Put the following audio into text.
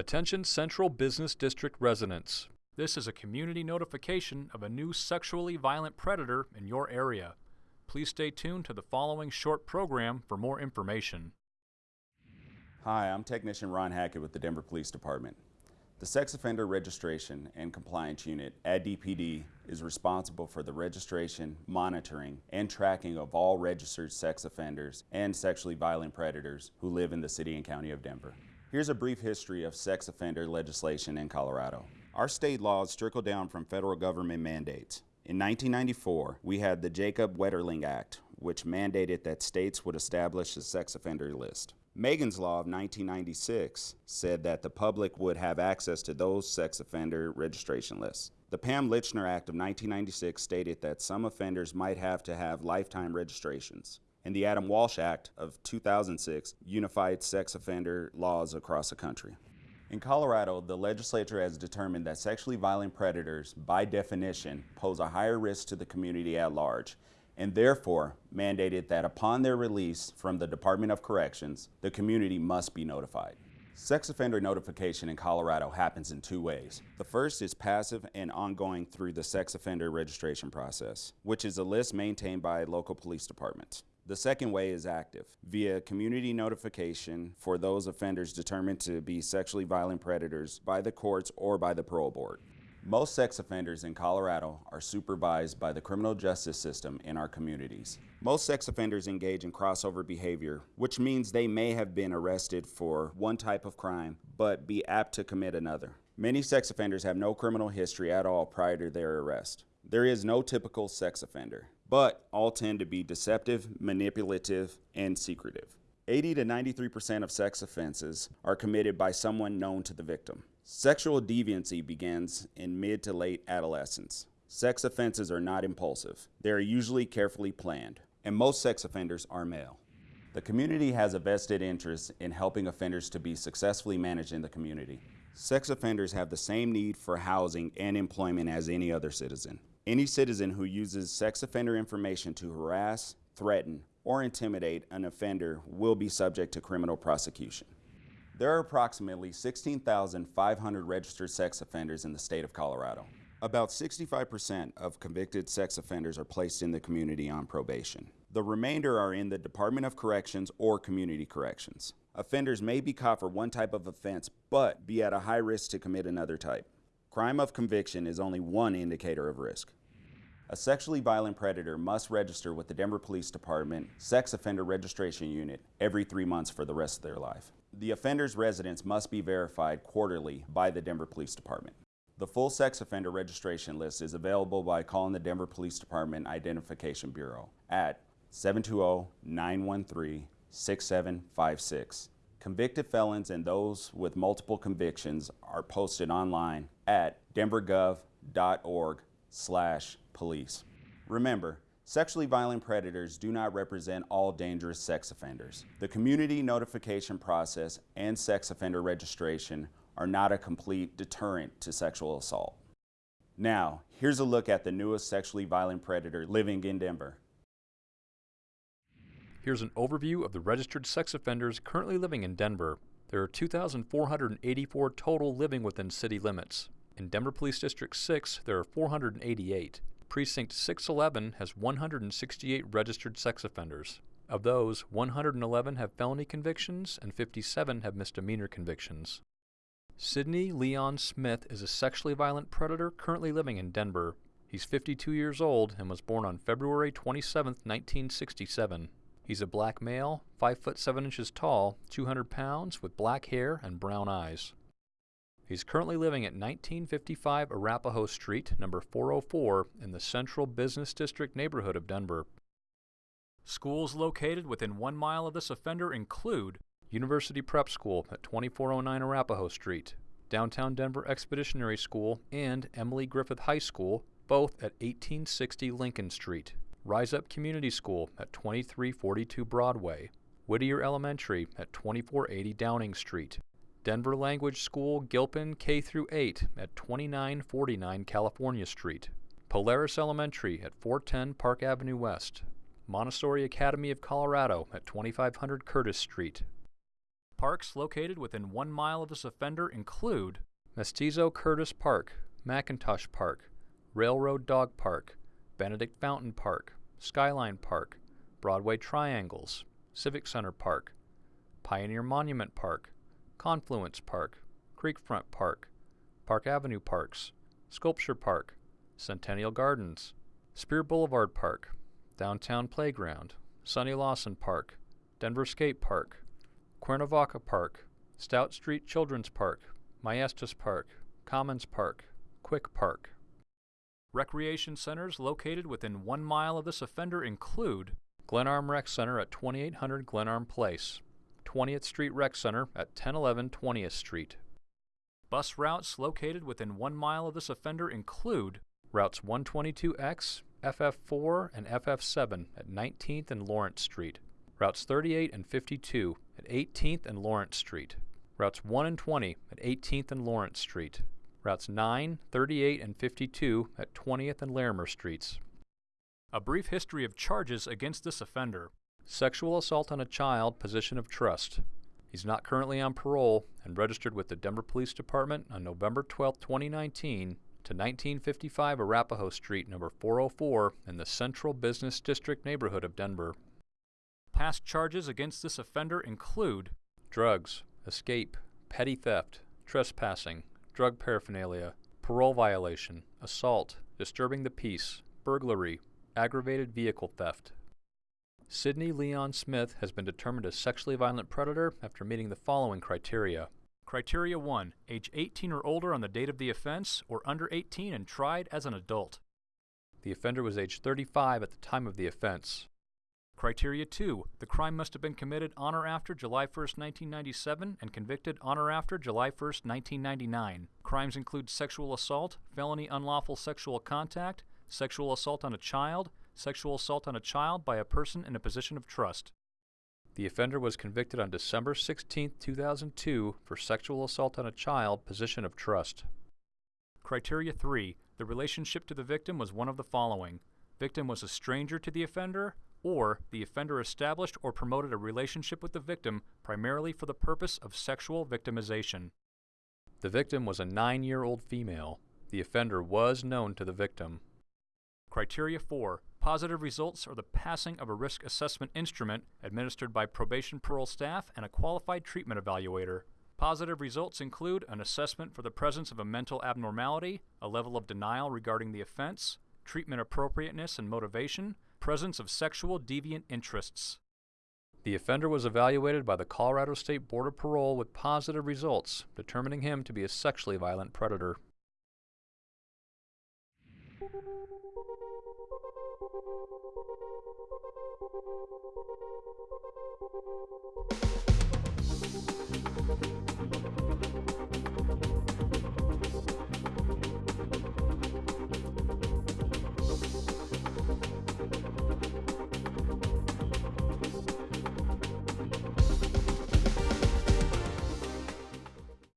Attention Central Business District residents. This is a community notification of a new sexually violent predator in your area. Please stay tuned to the following short program for more information. Hi, I'm Technician Ron Hackett with the Denver Police Department. The Sex Offender Registration and Compliance Unit at DPD is responsible for the registration, monitoring, and tracking of all registered sex offenders and sexually violent predators who live in the City and County of Denver. Here's a brief history of sex offender legislation in Colorado. Our state laws trickle down from federal government mandates. In 1994, we had the Jacob Wetterling Act, which mandated that states would establish a sex offender list. Megan's Law of 1996 said that the public would have access to those sex offender registration lists. The Pam Lychner Act of 1996 stated that some offenders might have to have lifetime registrations and the Adam Walsh Act of 2006 unified sex offender laws across the country. In Colorado, the legislature has determined that sexually violent predators, by definition, pose a higher risk to the community at large, and therefore mandated that upon their release from the Department of Corrections, the community must be notified. Sex offender notification in Colorado happens in two ways. The first is passive and ongoing through the sex offender registration process, which is a list maintained by local police departments. The second way is active, via community notification for those offenders determined to be sexually violent predators by the courts or by the parole board. Most sex offenders in Colorado are supervised by the criminal justice system in our communities. Most sex offenders engage in crossover behavior, which means they may have been arrested for one type of crime, but be apt to commit another. Many sex offenders have no criminal history at all prior to their arrest. There is no typical sex offender but all tend to be deceptive, manipulative, and secretive. 80 to 93% of sex offenses are committed by someone known to the victim. Sexual deviancy begins in mid to late adolescence. Sex offenses are not impulsive. They are usually carefully planned, and most sex offenders are male. The community has a vested interest in helping offenders to be successfully managed in the community. Sex offenders have the same need for housing and employment as any other citizen. Any citizen who uses sex offender information to harass, threaten, or intimidate an offender will be subject to criminal prosecution. There are approximately 16,500 registered sex offenders in the state of Colorado. About 65% of convicted sex offenders are placed in the community on probation. The remainder are in the Department of Corrections or Community Corrections. Offenders may be caught for one type of offense, but be at a high risk to commit another type. Crime of conviction is only one indicator of risk. A sexually violent predator must register with the Denver Police Department Sex Offender Registration Unit every three months for the rest of their life. The offender's residence must be verified quarterly by the Denver Police Department. The full sex offender registration list is available by calling the Denver Police Department Identification Bureau at 720-913-6756 Convicted felons and those with multiple convictions are posted online at denvergov.org slash police. Remember, sexually violent predators do not represent all dangerous sex offenders. The community notification process and sex offender registration are not a complete deterrent to sexual assault. Now, here's a look at the newest sexually violent predator living in Denver. Here's an overview of the registered sex offenders currently living in Denver. There are 2,484 total living within city limits. In Denver Police District 6, there are 488. Precinct 611 has 168 registered sex offenders. Of those, 111 have felony convictions and 57 have misdemeanor convictions. Sidney Leon Smith is a sexually violent predator currently living in Denver. He's 52 years old and was born on February 27, 1967. He's a black male, 5 foot 7 inches tall, 200 pounds, with black hair and brown eyes. He's currently living at 1955 Arapahoe Street, number 404, in the Central Business District neighborhood of Denver. Schools located within one mile of this offender include University Prep School at 2409 Arapahoe Street, Downtown Denver Expeditionary School, and Emily Griffith High School, both at 1860 Lincoln Street. Rise Up Community School at 2342 Broadway, Whittier Elementary at 2480 Downing Street, Denver Language School Gilpin K through 8 at 2949 California Street, Polaris Elementary at 410 Park Avenue West, Montessori Academy of Colorado at 2500 Curtis Street, Parks located within one mile of this offender include Mestizo Curtis Park, McIntosh Park, Railroad Dog Park, Benedict Fountain Park, Skyline Park, Broadway Triangles, Civic Center Park, Pioneer Monument Park, Confluence Park, Creekfront Park, Park Avenue Parks, Sculpture Park, Centennial Gardens, Speer Boulevard Park, Downtown Playground, Sonny Lawson Park, Denver Skate Park, Cuernavaca Park, Stout Street Children's Park, Maestas Park, Commons Park, Quick Park. Recreation centers located within one mile of this offender include Glenarm Rec Center at 2800 Glenarm Place, 20th Street Rec Center at 1011 20th Street. Bus routes located within one mile of this offender include routes 122X, FF4, and FF7 at 19th and Lawrence Street, routes 38 and 52 at 18th and Lawrence Street, routes 1 and 20 at 18th and Lawrence Street, routes 9, 38, and 52 at 20th and Larimer Streets. A brief history of charges against this offender. Sexual assault on a child, position of trust. He's not currently on parole and registered with the Denver Police Department on November 12, 2019 to 1955 Arapahoe Street, number 404 in the Central Business District neighborhood of Denver. Past charges against this offender include drugs, escape, petty theft, trespassing, drug paraphernalia, parole violation, assault, disturbing the peace, burglary, aggravated vehicle theft. Sidney Leon Smith has been determined a sexually violent predator after meeting the following criteria. Criteria 1. Age 18 or older on the date of the offense, or under 18 and tried as an adult. The offender was age 35 at the time of the offense. Criteria 2. The crime must have been committed on or after July 1, 1997 and convicted on or after July 1, 1999. Crimes include sexual assault, felony unlawful sexual contact, sexual assault on a child, sexual assault on a child by a person in a position of trust. The offender was convicted on December 16, 2002 for sexual assault on a child, position of trust. Criteria 3. The relationship to the victim was one of the following. Victim was a stranger to the offender, or the offender established or promoted a relationship with the victim primarily for the purpose of sexual victimization. The victim was a nine year old female. The offender was known to the victim. Criteria 4. Positive results are the passing of a risk assessment instrument administered by probation parole staff and a qualified treatment evaluator. Positive results include an assessment for the presence of a mental abnormality, a level of denial regarding the offense, treatment appropriateness and motivation, presence of sexual deviant interests. The offender was evaluated by the Colorado State Board of Parole with positive results, determining him to be a sexually violent predator. Thank you.